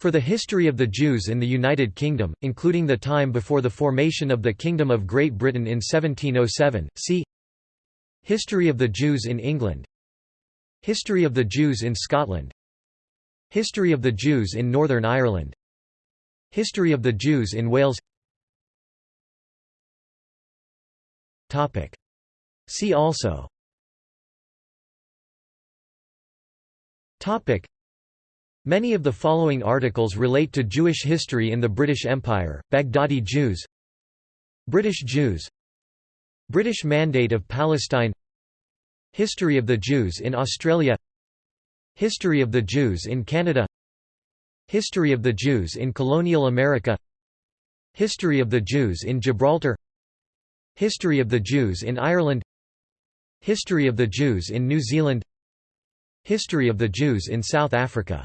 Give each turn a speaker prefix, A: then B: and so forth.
A: For the history of the Jews in the United Kingdom, including the time before the formation of the Kingdom of Great Britain in 1707, see History of the Jews in England. History of the Jews in Scotland. History of the Jews in Northern Ireland. History of the Jews in Wales. See also Many of the following articles relate to Jewish history in the British Empire, Baghdadi Jews British Jews British Mandate of Palestine History of the Jews in Australia History of the Jews in Canada History of the Jews in colonial America History of the Jews in Gibraltar History of the Jews in Ireland History of the Jews in New Zealand History of the Jews in South Africa